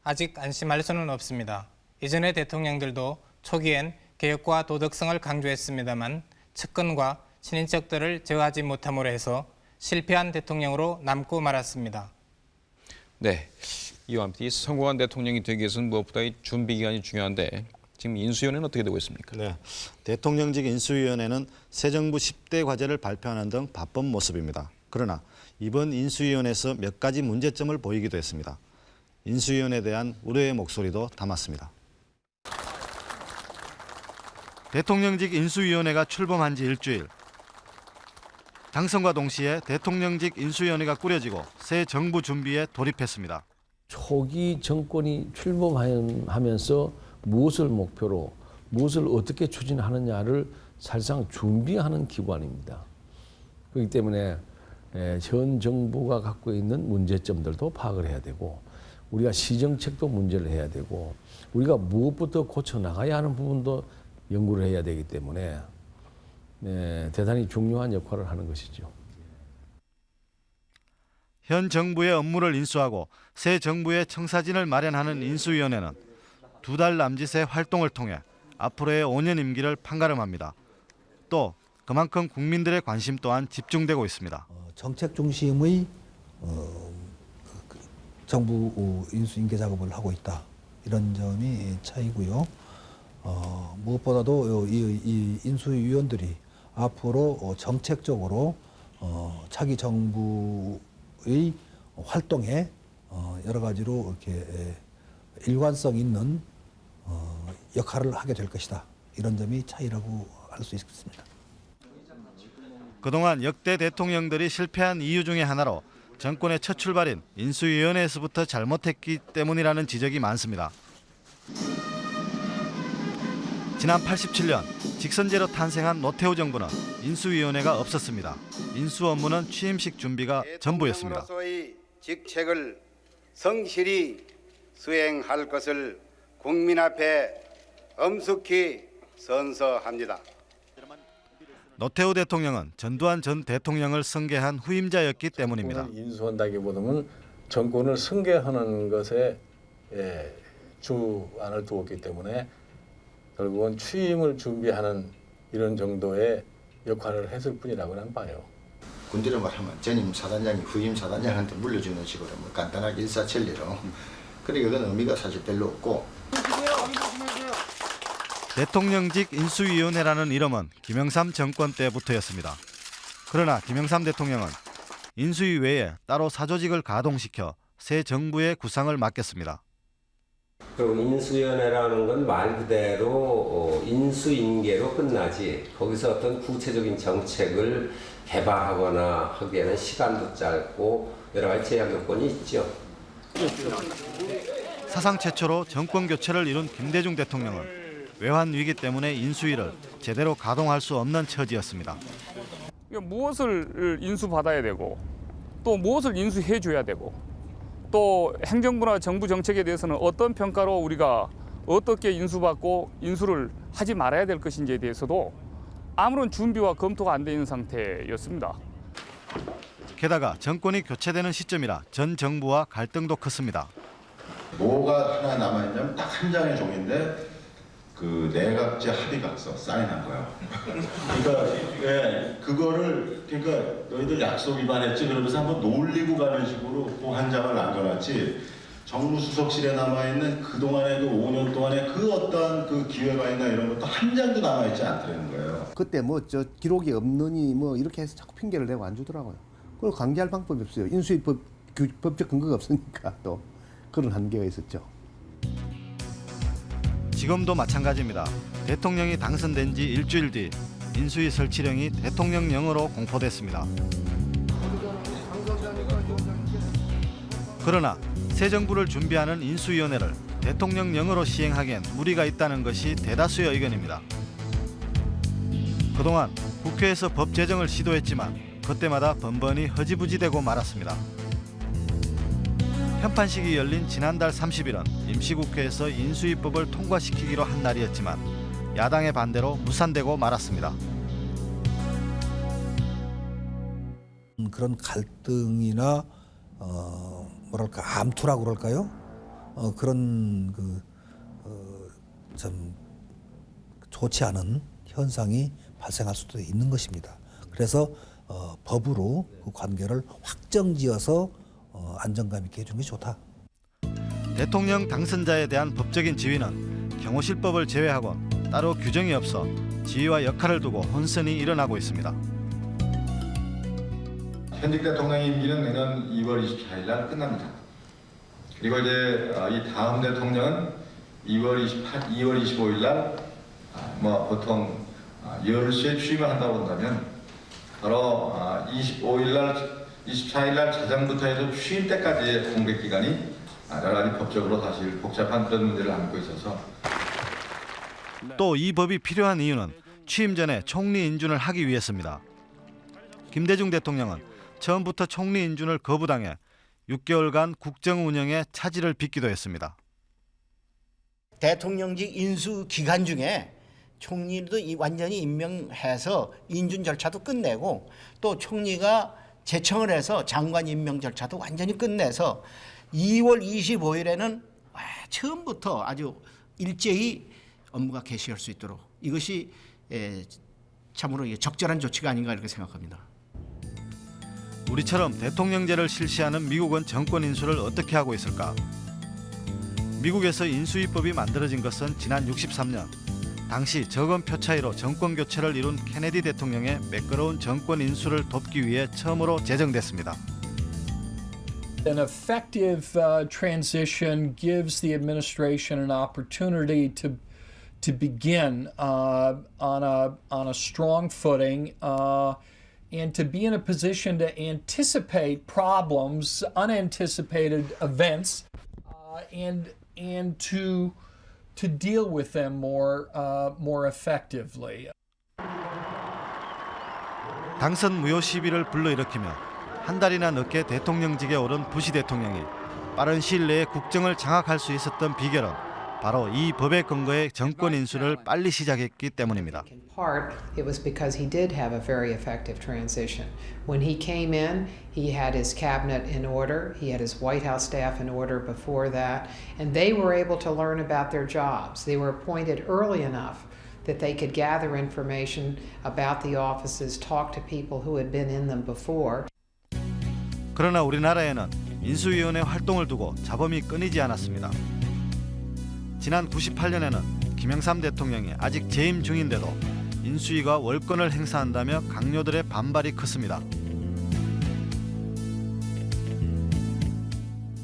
아직 안심할 수는 없습니다. 이전의 대통령들도 초기엔 개혁과 도덕성을 강조했습니다만 측근과 친인척들을 제어하지 못함으로 해서 실패한 대통령으로 남고 말았습니다. 네, 이와 함께 성공한 대통령이 되기 위해서는 무엇보다 이 준비 기간이 중요한데 지금 인수위원회는 어떻게 되고 있습니까? 네, 대통령직 인수위원회는 새 정부 10대 과제를 발표하는 등 바쁜 모습입니다. 그러나 이번 인수위원회에서 몇 가지 문제점을 보이기도 했습니다. 인수위원회에 대한 우려의 목소리도 담았습니다. 대통령직 인수위원회가 출범한 지 일주일. 당선과 동시에 대통령직 인수위원회가 꾸려지고 새 정부 준비에 돌입했습니다. 초기 정권이 출범하면서 무엇을 목표로 무엇을 어떻게 추진하느냐를 사실상 준비하는 기관입니다. 그렇기 때문에 현 정부가 갖고 있는 문제점들도 파악을 해야 되고 우리가 시정책도 문제를 해야 되고 우리가 무엇부터 고쳐 나가야 하는 부분도 연구를 해야 되기 때문에 네, 대단히 중요한 역할을 하는 것이죠. 현 정부의 업무를 인수하고 새 정부의 청사진을 마련하는 인수위원회는 두 달 남짓의 활동을 통해 앞으로의 5년 임기를 판가름합니다. 또 그만큼 국민들의 관심 또한 집중되고 있습니다. 정책 중심의 어, 그, 정부 인수 인계 작업을 하고 있다 이런 점이 차이고요. 어, 무엇보다도 이, 이 인수위원들이 앞으로 정책적으로 어, 차기 정부의 활동에 어, 여러 가지로 이렇게 일관성 있는 어, 역할을 하게 될 것이다 이런 점이 차이라고 할 수 있습니다. 그동안 역대 대통령들이 실패한 이유 중에 하나로 정권의 첫 출발인 인수위원회에서부터 잘못했기 때문이라는 지적이 많습니다. 지난 87년 직선제로 탄생한 노태우 정부는 인수위원회가 없었습니다. 인수 업무는 취임식 준비가 전부였습니다. 직책을 성실히 수행할 것을 국민 앞에 엄숙히 선서합니다. 노태우 대통령은 전두환 전 대통령을 승계한 후임자였기 때문입니다. 인수한다기보다는 정권을 승계하는 것에 주안을 두었기 때문에 결국은 취임을 준비하는 이런 정도의 역할을 했을 뿐이라고 난 봐요. 군대로 말하면 전임 사단장이 후임 사단장한테 물려주는 식으로 뭐 간단하게 일사천리로 그러니까 그건 의미가 사실 별로 없고 대통령직 인수위원회라는 이름은 김영삼 정권 때부터였습니다. 그러나 김영삼 대통령은 인수위 외에 따로 사조직을 가동시켜 새 정부의 구상을 맡겼습니다. 그럼 인수위원회라는 건 말 그대로 어, 인수인계로 끝나지 거기서 어떤 구체적인 정책을 개발하거나 하기에는 시간도 짧고 여러 가지 제약 요건이 있죠. 사상 최초로 정권 교체를 이룬 김대중 대통령은 외환 위기 때문에 인수위를 제대로 가동할 수 없는 처지였습니다. 무엇을 인수받아야 되고 또 무엇을 인수해 줘야 되고 또 행정부나 정부 정책에 대해서는 어떤 평가로 우리가 어떻게 인수받고 인수를 하지 말아야 될 것인지에 대해서도 아무런 준비와 검토가 안 돼 있는 상태였습니다. 게다가 정권이 교체되는 시점이라 전 정부와 갈등도 컸습니다. 뭐가 하나 남아있냐면 딱 한 장의 종인데 그 내각제 합의각서 사인한 거야. 그러니까 예, 그거를 그러니까 너희들 약속 위반했지 그러면서 한번 놀리고 가는 식으로 그한 장을 남겨놨지. 정무수석실에 남아있는 그동안의 그 5년 동안의 그 어떤 그 기회가 있나 이런 것도 한 장도 남아있지 않다는 거예요. 그때 뭐 저 기록이 없느니 뭐 이렇게 해서 자꾸 핑계를 대고 안 주더라고요. 그걸 관계할 방법이 없어요. 인수위 법, 그, 법적 근거가 없으니까 또 그런 한계가 있었죠. 지금도 마찬가지입니다. 대통령이 당선된 지 일주일 뒤 인수위 설치령이 대통령령으로 공포됐습니다. 그러나 새 정부를 준비하는 인수위원회를 대통령령으로 시행하기엔 무리가 있다는 것이 대다수의 의견입니다. 그동안 국회에서 법 제정을 시도했지만 그때마다 번번이 허지부지되고 말았습니다. 현판식이 열린 지난달 30일은 임시국회에서 인수위법을 통과시키기로 한 날이었지만 야당의 반대로 무산되고 말았습니다. 음, 그런 갈등이나 어, 뭐랄까 암투라고 그럴까요? 어, 그런 그좀 좋지 않은 현상이 발생할 수도 있는 것입니다. 그래서 어, 법으로 그 관계를 확정지어서 어, 안정감 있게 해준 게 좋다. 대통령 당선자에 대한 법적인 지위는 경호실법을 제외하고 따로 규정이 없어 지위와 역할을 두고 혼선이 일어나고 있습니다. 현직 대통령 임기는 내년 2월 24일 날 끝납니다. 그리고 이제 어, 이 다음 대통령은 2월 28, 2월 25일 날 뭐 보통 10시에 취임을 한다고 한다면 바로 25일 날 24일 날 자정부터 해서 취임 때까지의 공백 기간이 가지 법적으로 사실 복잡한 그런 문제를 안고 있어서 또 이 법이 필요한 이유는 취임 전에 총리 인준을 하기 위해서입니다. 김대중 대통령은 처음부터 총리 인준을 거부당해 6개월간 국정 운영에 차질을 빚기도 했습니다. 대통령직 인수 기간 중에 총리도 완전히 임명해서 인준 절차도 끝내고 또 총리가 제청을 해서 장관 임명 절차도 완전히 끝내서 2월 25일에는 처음부터 아주 일제히 업무가 개시할 수 있도록 이것이 참으로 적절한 조치가 아닌가 이렇게 생각합니다. 우리처럼 대통령제를 실시하는 미국은 정권 인수를 어떻게 하고 있을까? 미국에서 인수위법이 만들어진 것은 지난 63년 당시 적은 표 차이로 정권 교체를 이룬 케네디 대통령의 매끄러운 정권 인수를 돕기 위해 처음으로 제정됐습니다. An effective uh, transition gives the administration an opportunity to to begin uh, on a on a strong footing uh, and to be in a position to anticipate problems, unanticipated events, and and to to deal with them more uh, more effectively. 당선 무효 시비를 불러일으키며 한 달이나 늦게 대통령직에 오른 부시 대통령이 빠른 시일 내에 국정을 장악할 수 있었던 비결은 바로 이 법에 근거해 정권 인수를 빨리 시작했기 때문입니다. part, it was because he did have a very effective transition. When he came in, he had his cabinet in order, he had his White House staff in order before that, and they were able to learn about their jobs. They were appointed early enough that they could gather information about the offices, talk to people who had been in them before. 그러나 우리나라에는 인수위원회 활동을 두고 잡음이 끊이지 않았습니다. 지난 98년에는 김영삼 대통령이 아직 재임 중인데도 인수위가 월권을 행사한다며 강요들의 반발이 컸습니다.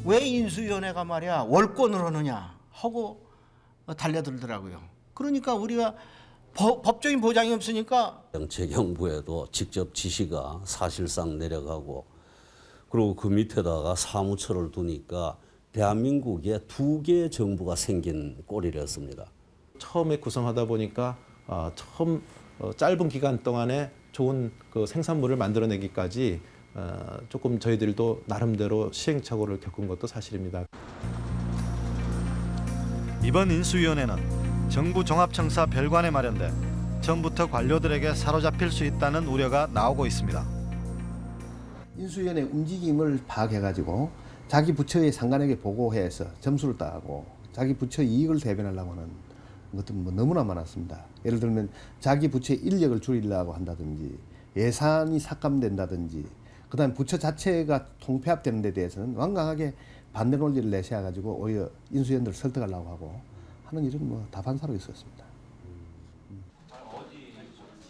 왜 인수위원회가 말이야 월권을 하느냐 하고 달려들더라고요. 그러니까 우리가 법, 법적인 보장이 없으니까 정책형부에도 직접 지시가 사실상 내려가고 그리고 그 밑에다가 사무처를 두니까 대한민국에 두 개의 정부가 생긴 꼴이었습니다. 처음에 구성하다 보니까 어, 처음 어, 짧은 기간 동안에 좋은 그 생산물을 만들어내기까지 어, 조금 저희들도 나름대로 시행착오를 겪은 것도 사실입니다. 이번 인수위원회는 정부 종합청사 별관에 마련돼 처음부터 관료들에게 사로잡힐 수 있다는 우려가 나오고 있습니다. 인수위원회 움직임을 파악해가지고 자기 부처의 상관에게 보고해서 점수를 따고 자기 부처 이익을 대변하려고 하는 것들은 뭐 너무나 많았습니다. 예를 들면 자기 부처의 인력을 줄이려고 한다든지 예산이 삭감된다든지 그 다음 부처 자체가 통폐합되는 데 대해서는 완강하게 반대 논리를 내세워 가지고 오히려 인수위원들을 설득하려고 하고 하는 일은 뭐 다반사로 있었습니다.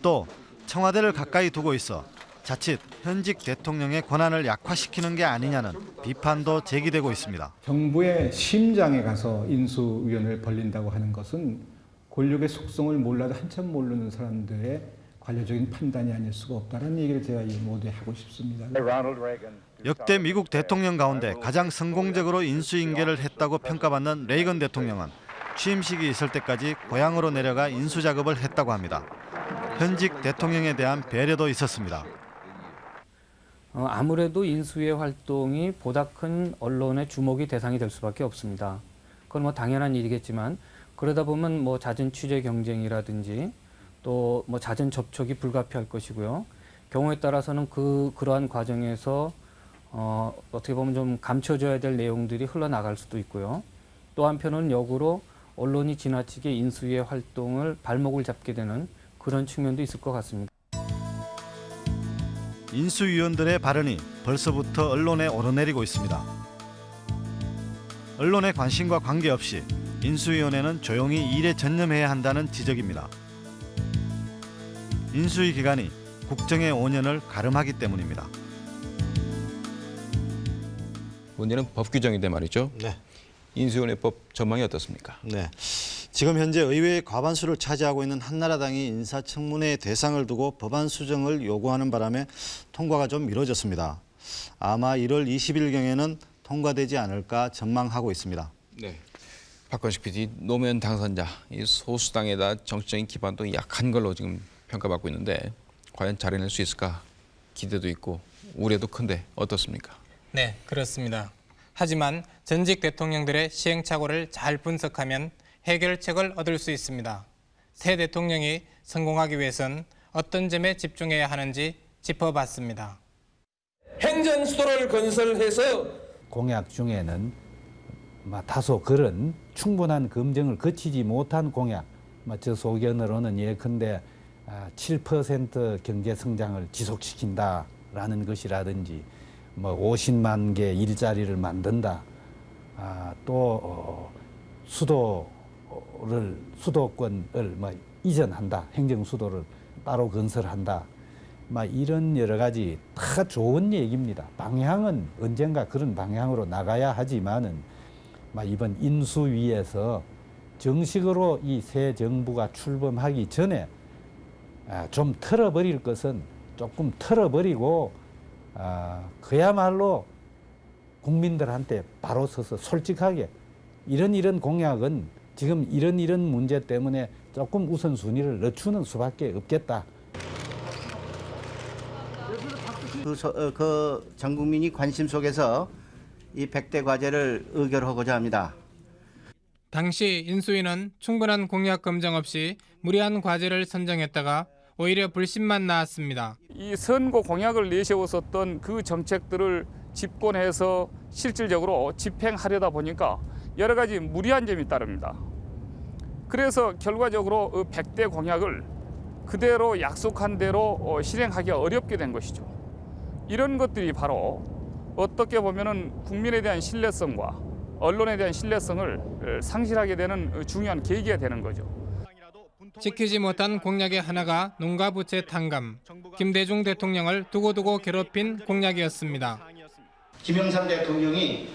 또 청와대를 가까이 두고 있어 자칫 현직 대통령의 권한을 약화시키는 게 아니냐는 비판도 제기되고 있습니다. 정부의 심장에 가서 인수위원회를 벌린다고 하는 것은 권력의 속성을 몰라도 한참 모르는 사람들의 관료적인 판단이 아닐 수가 없다는 얘기를 제가 이 모두에 하고 싶습니다. 역대 미국 대통령 가운데 가장 성공적으로 인수인계를 했다고 평가받는 레이건 대통령은 취임식이 있을 때까지 고향으로 내려가 인수 작업을 했다고 합니다. 현직 대통령에 대한 배려도 있었습니다. 어, 아무래도 인수위의 활동이 보다 큰 언론의 주목이 대상이 될 수밖에 없습니다. 그건 뭐 당연한 일이겠지만 그러다 보면 뭐 잦은 취재 경쟁이라든지 또 뭐 잦은 접촉이 불가피할 것이고요. 경우에 따라서는 그 그러한 과정에서 어, 어떻게 보면 좀 감춰져야 될 내용들이 흘러나갈 수도 있고요. 또 한편은 역으로 언론이 지나치게 인수위의 활동을 발목을 잡게 되는 그런 측면도 있을 것 같습니다. 인수위원들의 발언이 벌써부터 언론에 오르내리고 있습니다. 언론의 관심과 관계없이 인수위원회는 조용히 일에 전념해야 한다는 지적입니다. 인수위 기간이 국정의 5년을 가름하기 때문입니다. 문제는 법 규정인데 말이죠. 네. 인수위원회법 전망이 어떻습니까? 네. 지금 현재 의회의 과반수를 차지하고 있는 한나라당이 인사청문회 대상을 두고 법안 수정을 요구하는 바람에 통과가 좀 미뤄졌습니다. 아마 1월 20일경에는 통과되지 않을까 전망하고 있습니다. 네. 박건식 PD 노무현 당선자 이 소수당에다 정치적인 기반도 약한 걸로 지금 평가받고 있는데 과연 잘해낼 수 있을까 기대도 있고 우려도 큰데 어떻습니까? 네, 그렇습니다. 하지만 전직 대통령들의 시행착오를 잘 분석하면 해결책을 얻을 수 있습니다. 새 대통령이 성공하기 위해선 어떤 점에 집중해야 하는지 짚어봤습니다. 행정 수도를 건설해서 공약 중에는 뭐 다소 그런 충분한 검증을 거치지 못한 공약, 뭐저 소견으로는 예컨대 7% 경제 성장을 지속시킨다라는 것이라든지 뭐 50만 개 일자리를 만든다. 아, 또 어, 수도를 수도권을 뭐 이전한다. 행정 수도를 따로 건설한다. 막 이런 여러 가지 다 좋은 얘기입니다. 방향은 언젠가 그런 방향으로 나가야 하지만은 막 이번 인수위에서 정식으로 이 새 정부가 출범하기 전에 아, 좀 털어버릴 것은 조금 털어버리고 아, 그야말로 국민들한테 바로 서서 솔직하게 이런 이런 공약은 지금 이런 이런 문제 때문에 조금 우선순위를 늦추는 수밖에 없겠다. 그, 서, 어, 그 전국민이 관심 속에서 이 100대 과제를 의결하고자 합니다. 당시 인수위는 충분한 공약 검증 없이 무리한 과제를 선정했다가 오히려 불신만 나왔습니다. 이 선거 공약을 내세웠었던 그 정책들을 집권해서 실질적으로 집행하려다 보니까 여러 가지 무리한 점이 따릅니다. 그래서 결과적으로 그 100대 공약을 그대로 약속한 대로 어, 실행하기 어렵게 된 것이죠. 이런 것들이 바로 어떻게 보면은 국민에 대한 신뢰성과 언론에 대한 신뢰성을 어, 상실하게 되는 중요한 계기가 되는 거죠. 지키지 못한 공약의 하나가 농가 부채 탕감. 김대중 대통령을 두고두고 괴롭힌 공약이었습니다. 김영삼 대통령이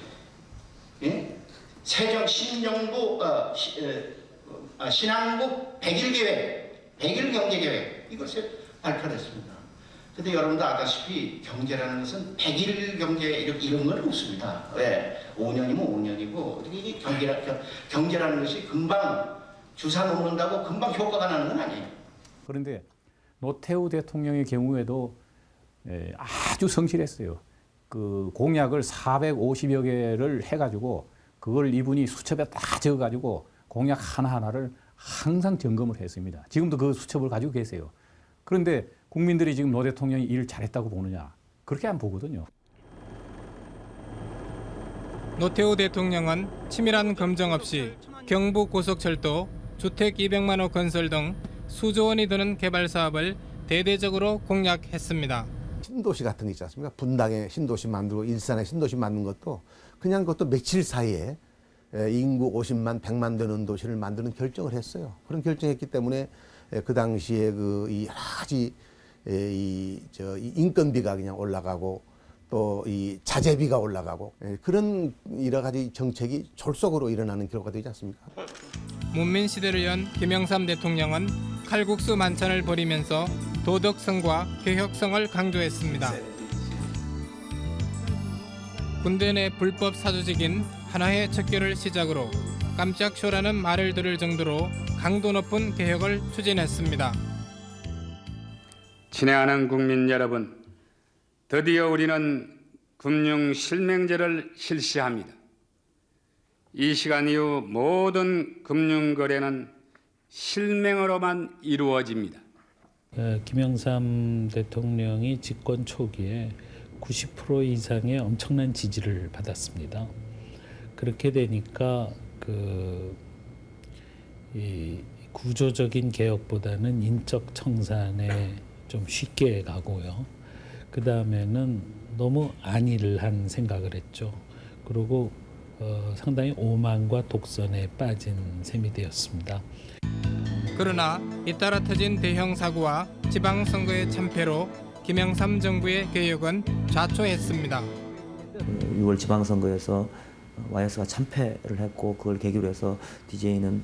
예? 세정 신정부 어, 시, 어, 아, 신한국 100일 계획, 100일 경제 계획 이것을 발표했습니다. 근데 여러분도 아다시피 경제라는 것은 100일 경제 이런, 이런 건 없습니다. 왜? 5년이면 5년이고 이게 경제라, 경제라는 것이 금방 주사 놓는다고 금방 효과가 나는 건 아니에요. 그런데 노태우 대통령의 경우에도 에, 아주 성실했어요. 그 공약을 450여 개를 해가지고 그걸 이분이 수첩에 다 적어가지고 공약 하나하나를 항상 점검을 했습니다. 지금도 그 수첩을 가지고 계세요. 그런데 국민들이 지금 노 대통령이 일을 잘했다고 보느냐? 그렇게 안 보거든요. 노태우 대통령은 치밀한 검증 없이 경부 고속철도, 주택 200만 호 건설 등 수조 원이 드는 개발 사업을 대대적으로 공약했습니다. 신도시 같은 거 있지 않습니까? 분당에 신도시 만들고 일산에 신도시 만든 것도 그냥 그것도 며칠 사이에 에, 인구 50만, 100만 되는 도시를 만드는 결정을 했어요. 그런 결정했기 때문에 에, 그 당시에 그이 여러 가지 에, 이, 저, 이 인건비가 그냥 올라가고 또 이 자재비가 올라가고 에, 그런 여러 가지 정책이 졸속으로 일어나는 결과가 되지 않습니까? 문민 시대를 연 김영삼 대통령은 칼국수 만찬을 벌이면서 도덕성과 개혁성을 강조했습니다. 군대 내 불법 사조직인 하나의 척결을 시작으로 깜짝 쇼라는 말을 들을 정도로 강도 높은 개혁을 추진했습니다. 친애하는 국민 여러분, 드디어 우리는 금융 실명제를 실시합니다. 이 시간 이후 모든 금융 거래는 실명으로만 이루어집니다. 어, 김영삼 대통령이 집권 초기에 90% 이상의 엄청난 지지를 받았습니다. 그렇게 되니까 그이 구조적인 개혁보다는 인적 청산에 좀 쉽게 가고요. 그 다음에는 너무 안일을 한 생각을 했죠. 그리고 어, 상당히 오만과 독선에 빠진 셈이 되었습니다. 그러나 잇따라 터진 대형 사고와 지방선거의 참패로 김영삼 정부의 개혁은 좌초했습니다. 6월 지방선거에서 YS가 참패를 했고 그걸 계기로 해서 DJ는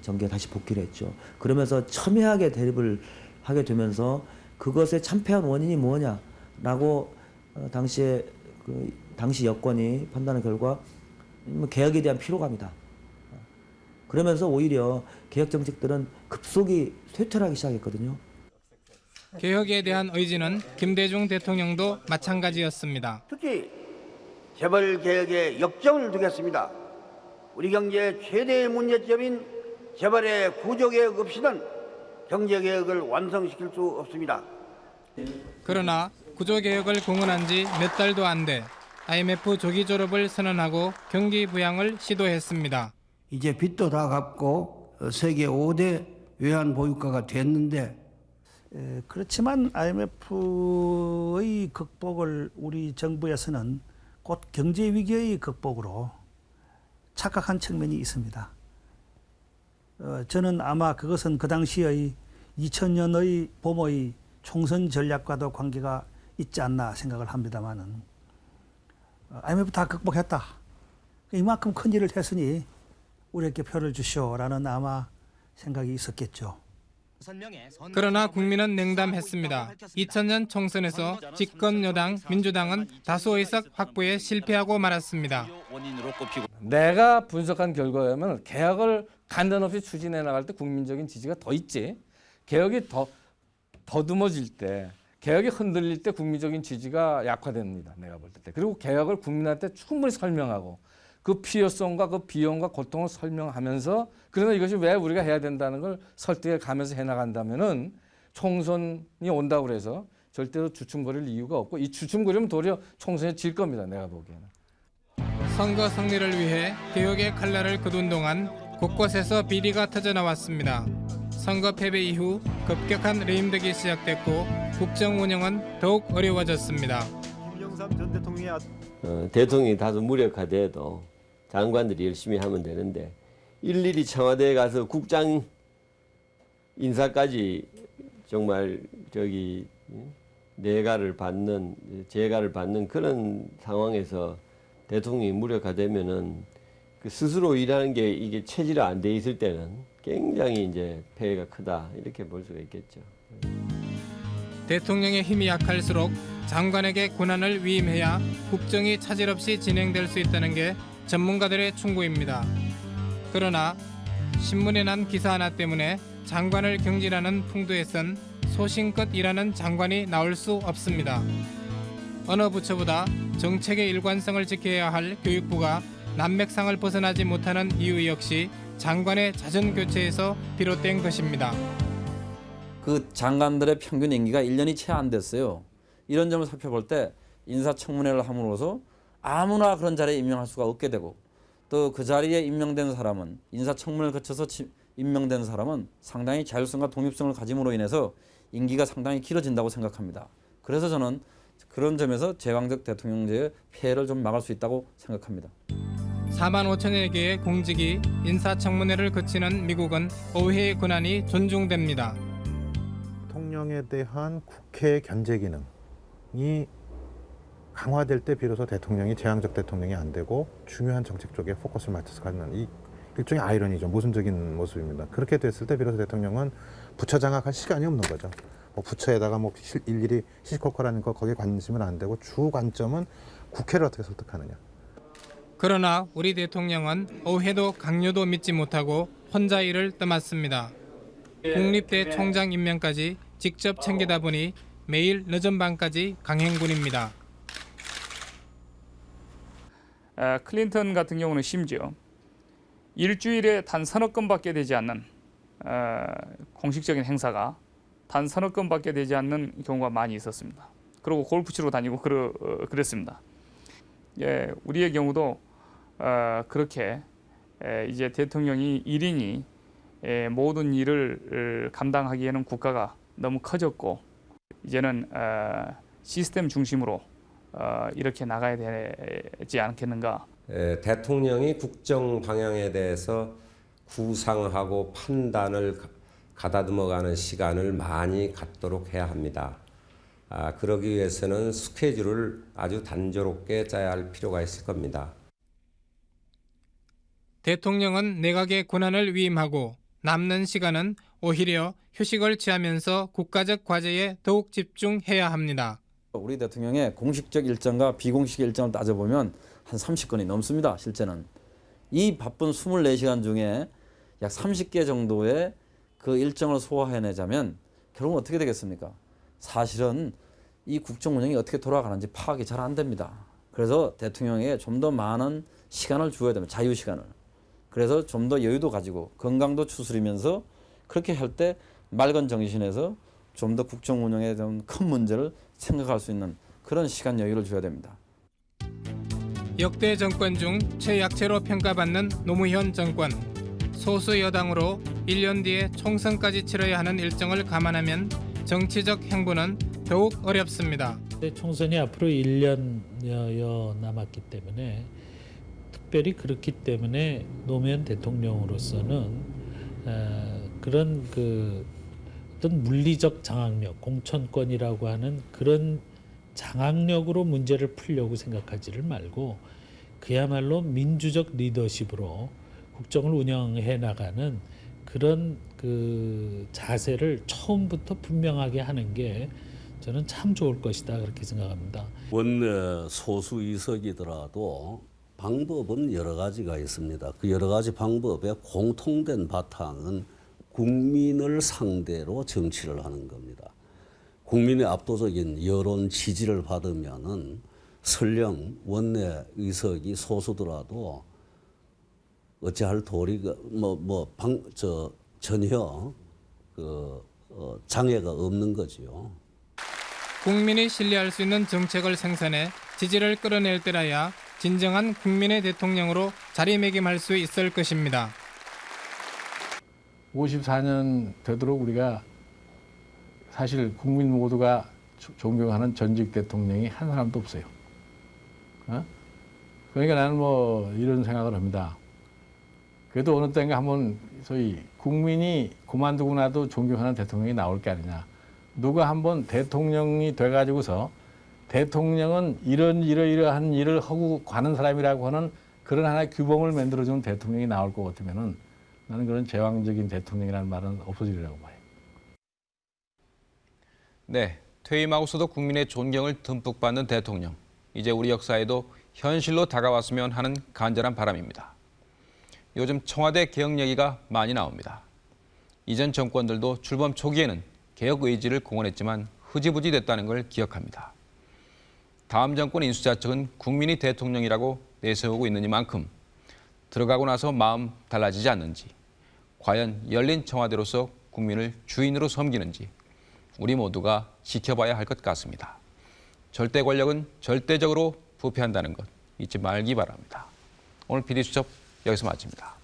정계에 다시 복귀를 했죠. 그러면서 첨예하게 대립을 하게 되면서 그것의 참패한 원인이 뭐냐라고 어, 당시에 그 당시 여권이 판단한 결과 뭐 개혁에 대한 피로감이다. 그러면서 오히려 개혁 정책들은 급속히 쇠퇴하기 시작했거든요. 개혁에 대한 의지는 김대중 대통령도 마찬가지였습니다. 특히 재벌 개혁에 역점을 두겠습니다. 우리 경제의 최대의 문제점인 재벌의 구조 개혁 없이는 경제개혁을 완성시킬 수 없습니다. 그러나 구조개혁을 공언한 지 몇 달도 안 돼 IMF 조기 졸업을 선언하고 경기 부양을 시도했습니다. 이제 빚도 다 갚고 세계 5대 외환 보유가가 됐는데 에, 그렇지만 IMF의 극복을 우리 정부에서는 곧 경제 위기의 극복으로 착각한 측면이 있습니다. 어, 저는 아마 그것은 그 당시의 2000년의 봄의 총선 전략과도 관계가 있지 않나 생각을 합니다만은 IMF 다 극복했다. 이만큼 큰 일을 했으니 우리에게 표를 주시오라는 아마 생각이 있었겠죠. 그러나 국민은 냉담했습니다. 2000년 총선에서 집권 여당 민주당은 다수 의석 확보에 실패하고 말았습니다. 내가 분석한 결과라면 개혁을 간단 없이 추진해 나갈 때 국민적인 지지가 더 있지. 개혁이 더 더듬어질 때, 개혁이 흔들릴 때 국민적인 지지가 약화됩니다. 내가 볼 때. 그리고 개혁을 국민한테 충분히 설명하고 그 필요성과 그 비용과 고통을 설명하면서 그러나 이것이 왜 우리가 해야 된다는 걸 설득해 가면서 해나간다면은 총선이 온다고 그래서 절대로 주춤거릴 이유가 없고 이 주춤거리면 도리어 총선에 질 겁니다. 내가 보기에는. 선거 승리를 위해 개혁의 칼날을 거둔 동안 곳곳에서 비리가 터져나왔습니다. 선거 패배 이후 급격한 레임덕이 시작됐고 국정 운영은 더욱 어려워졌습니다. 김영삼 전 대통령이 어, 대통령이 다소 무력화돼도 장관들이 열심히 하면 되는데 일일이 청와대에 가서 국장 인사까지 정말 저기 내가를 받는 재가를 받는 그런 상황에서 대통령이 무력화되면은 그 스스로 일하는 게 이게 체질이 안돼 있을 때는 굉장히 이제 폐해가 크다 이렇게 볼 수가 있겠죠. 대통령의 힘이 약할수록 장관에게 권한을 위임해야 국정이 차질 없이 진행될 수 있다는 게 전문가들의 충고입니다. 그러나 신문에 난 기사 하나 때문에 장관을 경질하는 풍도에선 소신껏 일하는 장관이 나올 수 없습니다. 어느 부처보다 정책의 일관성을 지켜야 할 교육부가 난맥상을 벗어나지 못하는 이유 역시 장관의 자전 교체에서 비롯된 것입니다. 그 장관들의 평균 임기가 1년이 채 안 됐어요. 이런 점을 살펴볼 때 인사청문회를 함으로써 아무나 그런 자리에 임명할 수가 없게 되고 또 그 자리에 임명된 사람은 인사청문회를 거쳐서 치- 임명된 사람은 상당히 자율성과 독립성을 가짐으로 인해서 임기가 상당히 길어진다고 생각합니다. 그래서 저는 그런 점에서 제왕적 대통령제의 폐해를 좀 막을 수 있다고 생각합니다. 4만 5천여 개의 공직이 인사청문회를 거치는 미국은 의회의 권한이 존중됩니다. 대통령에 대한 국회의 견제 기능이 강화될 때 비로소 대통령이 제왕적 대통령이 안 되고 중요한 정책 쪽에 포커스를 맞춰서 가는 이 일종의 아이러니죠. 모순적인 모습입니다. 그렇게 됐을 때 비로소 대통령은 부처 장악할 시간이 없는 거죠. 뭐 부처에다가 뭐 실- 일일이 시시콜콜하는 거 거기에 관심은 안 되고 주 관점은 국회를 어떻게 설득하느냐. 그러나 우리 대통령은 의회도 강요도 믿지 못하고 혼자 일을 떠맡습니다. 국립대 총장 임명까지 직접 챙기다 보니 매일 늦은 밤까지 강행군입니다. 에, 클린턴 같은 경우는 심지어 일주일에 단 서너 건밖에 되지 않는 에, 공식적인 행사가 단 서너 건밖에 되지 않는 경우가 많이 있었습니다. 그리고 골프 치러 다니고 그러, 어, 그랬습니다. 예, 우리의 경우도 어, 그렇게 에, 이제 대통령이 1인이 에, 모든 일을 어, 감당하기에는 국가가 너무 커졌고 이제는 어, 시스템 중심으로 어, 이렇게 나가야 되지 않겠는가. 에, 대통령이 국정 방향에 대해서 구상하고 판단을 가- 가다듬어가는 시간을 많이 갖도록 해야 합니다. 아, 그러기 위해서는 스케줄을 아주 단조롭게 짜야 할 필요가 있을 겁니다. 대통령은 내각의 권한을 위임하고 남는 시간은 오히려 휴식을 취하면서 국가적 과제에 더욱 집중해야 합니다. 우리 대통령의 공식적 일정과 비공식 일정을 따져보면 한 30건이 넘습니다. 실제는. 이 바쁜 24시간 중에 약 30개 정도의 그 일정을 소화해내자면 결국은 어떻게 되겠습니까? 사실은 이 국정 운영이 어떻게 돌아가는지 파악이 잘 안 됩니다. 그래서 대통령에게 좀더 많은 시간을 주어야 됩니다. 자유 시간을. 그래서 좀 더 여유도 가지고 건강도 추스리면서 그렇게 할 때 맑은 정신에서 좀 더 국정 운영에 좀 큰 문제를 생각할 수 있는 그런 시간 여유를 줘야 됩니다. 역대 정권 중 최약체로 평가받는 노무현 정권. 소수 여당으로 1년 뒤에 총선까지 치러야 하는 일정을 감안하면 정치적 행보는 더욱 어렵습니다. 네, 총선이 앞으로 1년여 남았기 때문에 특별히 그렇기 때문에 노무현 대통령으로서는 어, 그런 그 어떤 물리적 장악력, 공천권이라고 하는 그런 장악력으로 문제를 풀려고 생각하지를 말고 그야말로 민주적 리더십으로 국정을 운영해 나가는 그런 그 자세를 처음부터 분명하게 하는 게 저는 참 좋을 것이다 그렇게 생각합니다. 원내 소수 의석이더라도 방법은 여러 가지가 있습니다. 그 여러 가지 방법의 공통된 바탕은 국민을 상대로 정치를 하는 겁니다. 국민의 압도적인 여론 지지를 받으면은 설령 원내 의석이 소수더라도 어찌할 도리가 뭐뭐방저 전혀 그 어, 장애가 없는 거지요. 국민이 신뢰할 수 있는 정책을 생산해 지지를 끌어낼 때라야 진정한 국민의 대통령으로 자리매김할 수 있을 것입니다. 54년 되도록 우리가 사실 국민 모두가 조- 존경하는 전직 대통령이 한 사람도 없어요. 어? 그러니까 나는 뭐 이런 생각을 합니다. 그래도 어느 때인가 한번 소위 국민이 그만두고 나도 존경하는 대통령이 나올 게 아니냐. 누가 한번 대통령이 돼가지고서 대통령은 이런 이러이러한 일을 하고 가는 사람이라고 하는 그런 하나의 규범을 만들어주는 대통령이 나올 것 같으면은 나는 그런 제왕적인 대통령이라는 말은 없어지리라고 봐요. 네, 퇴임하고서도 국민의 존경을 듬뿍 받는 대통령. 이제 우리 역사에도 현실로 다가왔으면 하는 간절한 바람입니다. 요즘 청와대 개혁 얘기가 많이 나옵니다. 이전 정권들도 출범 초기에는 개혁 의지를 공언했지만 흐지부지 됐다는 걸 기억합니다. 다음 정권 인수자 측은 국민이 대통령이라고 내세우고 있느니만큼 들어가고 나서 마음 달라지지 않는지, 과연 열린 청와대로서 국민을 주인으로 섬기는지 우리 모두가 지켜봐야 할 것 같습니다. 절대 권력은 절대적으로 부패한다는 것 잊지 말기 바랍니다. 오늘 PD수첩 여기서 마칩니다.